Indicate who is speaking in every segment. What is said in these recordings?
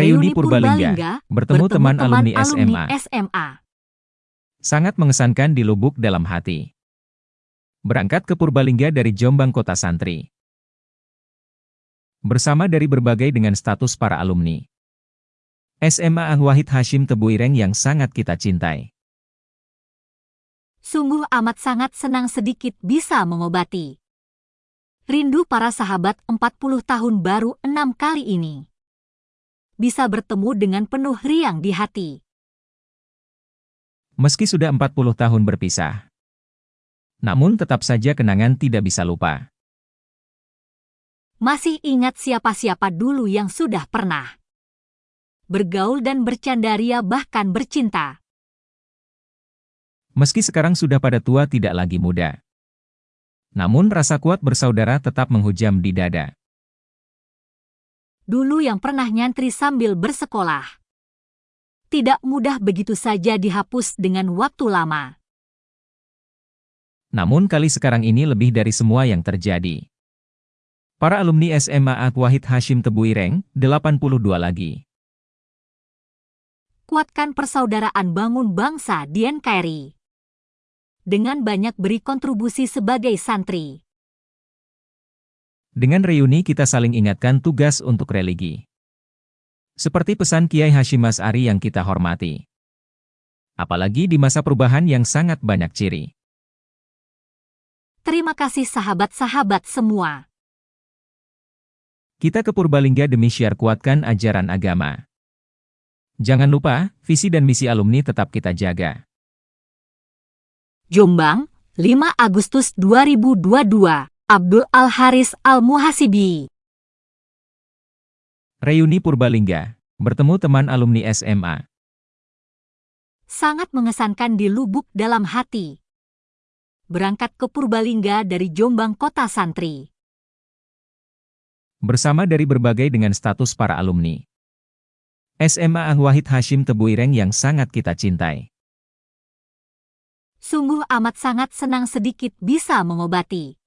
Speaker 1: Reuni Purbalingga, bertemu teman alumni SMA.
Speaker 2: SMA.
Speaker 1: Sangat mengesankan di lubuk dalam hati. Berangkat ke Purbalingga dari Jombang Kota Santri. Bersama dari berbagai dengan status para alumni. SMA Ang Wahid Hashim Tebuireng yang sangat kita cintai.
Speaker 2: Sungguh amat sangat senang sedikit bisa mengobati. Rindu para sahabat 40 tahun baru enam kali ini. Bisa bertemu dengan penuh riang di hati.
Speaker 1: Meski sudah 40 tahun berpisah. Namun tetap saja kenangan tidak bisa lupa.
Speaker 2: Masih ingat siapa-siapa dulu yang sudah pernah bergaul dan bercandaria bahkan bercinta.
Speaker 1: Meski sekarang sudah pada tua tidak lagi muda. Namun rasa kuat bersaudara tetap menghujam di dada.
Speaker 2: Dulu yang pernah nyantri sambil bersekolah. Tidak mudah begitu saja dihapus dengan waktu lama.
Speaker 1: Namun kali sekarang ini lebih dari semua yang terjadi. Para alumni SMA Ak Wahid Hashim Tebuireng, 82 lagi
Speaker 2: kuatkan persaudaraan bangun bangsa di NKRI. Dengan banyak beri kontribusi sebagai santri.
Speaker 1: Dengan reuni kita saling ingatkan tugas untuk religi. Seperti pesan Kiai Hashim Mas'ari yang kita hormati. Apalagi di masa perubahan yang sangat banyak ciri.
Speaker 2: Terima kasih sahabat-sahabat semua.
Speaker 1: Kita ke Purbalingga demi syiar kuatkan ajaran agama. Jangan lupa, visi dan misi alumni tetap kita jaga.
Speaker 2: Jombang, 5 Agustus 2022, Abdul Al-Haris Al-Muhasibi.
Speaker 1: Reuni Purbalingga, bertemu teman alumni SMA.
Speaker 2: Sangat mengesankan di lubuk dalam hati. Berangkat ke Purbalingga dari Jombang Kota Santri.
Speaker 1: Bersama dari berbagai dengan status para alumni. SMA Ang Wahid Hashim Tebuireng yang sangat kita cintai.
Speaker 2: Sungguh amat sangat senang sedikit bisa mengobati.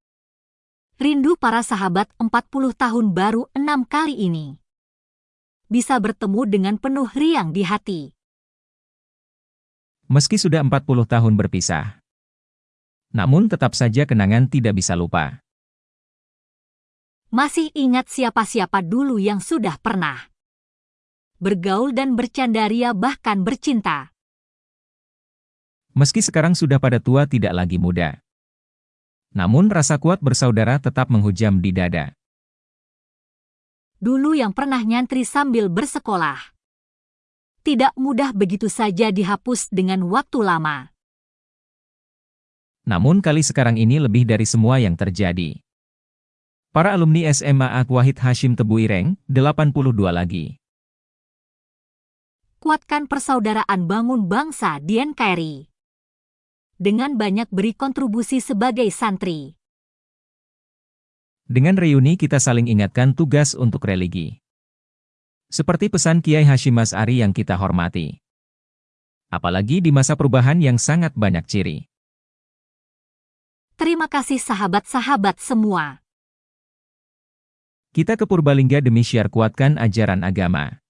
Speaker 2: Rindu para sahabat 40 tahun baru enam kali ini. Bisa bertemu dengan penuh riang di hati.
Speaker 1: Meski sudah 40 tahun berpisah. Namun tetap saja kenangan tidak bisa lupa.
Speaker 2: Masih ingat siapa-siapa dulu yang sudah pernah bergaul dan bercandaria bahkan bercinta.
Speaker 1: Meski sekarang sudah pada tua tidak lagi muda. Namun rasa kuat bersaudara tetap menghujam di dada.
Speaker 2: Dulu yang pernah nyantri sambil bersekolah. Tidak mudah begitu saja dihapus dengan waktu lama.
Speaker 1: Namun kali sekarang ini lebih dari semua yang terjadi. Para alumni SMA Ak Wahid Hashim Tebuireng, 82 lagi
Speaker 2: kuatkan persaudaraan bangun bangsa di NKRI. Dengan banyak beri kontribusi sebagai santri.
Speaker 1: Dengan reuni kita saling ingatkan tugas untuk religi. Seperti pesan Kiai Hashim Mas'ari yang kita hormati. Apalagi di masa perubahan yang sangat banyak ciri.
Speaker 2: Terima kasih sahabat-sahabat semua.
Speaker 1: Kita ke Purbalingga demi syiar kuatkan ajaran agama.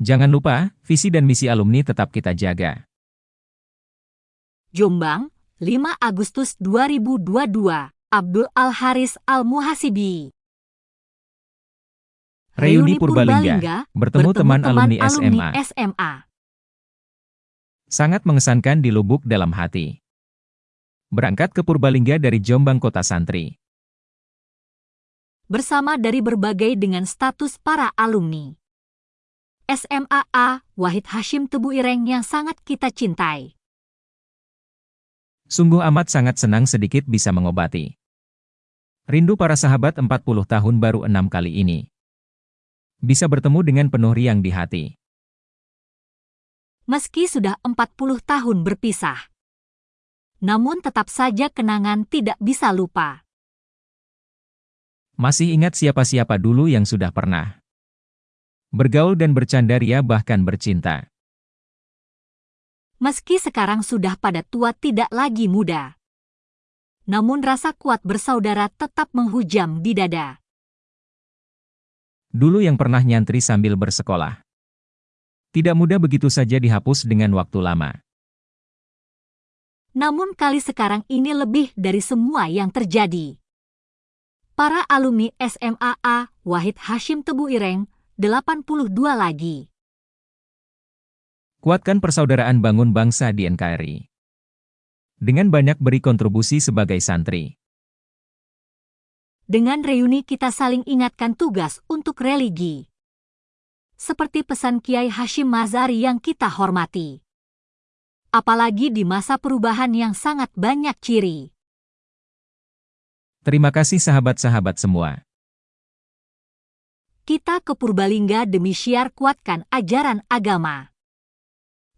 Speaker 1: Jangan lupa, visi dan misi alumni tetap kita jaga.
Speaker 2: Jombang, 5 Agustus 2022, Abdul Al-Haris Al-Muhasibi.
Speaker 1: Reuni Purbalingga, bertemu, bertemu teman, teman alumni, SMA.
Speaker 2: SMA.
Speaker 1: Sangat mengesankan di lubuk dalam hati. Berangkat ke Purbalingga dari Jombang Kota Santri.
Speaker 2: Bersama dari berbagai dengan status para alumni. SMAA Wahid Hashim Tebu Ireng yang sangat kita cintai.
Speaker 1: Sungguh amat sangat senang sedikit bisa mengobati. Rindu para sahabat 40 tahun baru enam kali ini. Bisa bertemu dengan penuh riang di hati.
Speaker 2: Meski sudah 40 tahun berpisah. Namun tetap saja kenangan tidak bisa lupa.
Speaker 1: Masih ingat siapa-siapa dulu yang sudah pernah bergaul dan bercandaria bahkan bercinta.
Speaker 2: Meski sekarang sudah pada tua tidak lagi muda. Namun rasa kuat bersaudara tetap menghujam di dada.
Speaker 1: Dulu yang pernah nyantri sambil bersekolah. Tidak mudah begitu saja dihapus dengan waktu lama.
Speaker 2: Namun kali sekarang ini lebih dari semua yang terjadi. Para alumni SMAA Wahid Hashim Tebu Ireng, 82 lagi.
Speaker 1: Kuatkan persaudaraan bangun bangsa di NKRI. Dengan banyak beri kontribusi sebagai santri.
Speaker 2: Dengan reuni kita saling ingatkan tugas untuk religi. Seperti pesan Kiai Hashim Mazari yang kita hormati. Apalagi di masa perubahan yang sangat banyak ciri.
Speaker 1: Terima kasih sahabat-sahabat semua.
Speaker 2: Kita ke Purbalingga demi syiar kuatkan ajaran agama.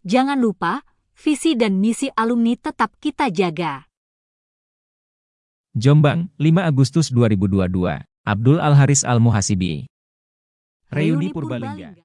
Speaker 2: Jangan lupa, visi dan misi alumni tetap kita jaga.
Speaker 1: Jombang, 5 Agustus 2022. Abdul Al-Haris Al-Muhasibi. Reuni Purbalingga.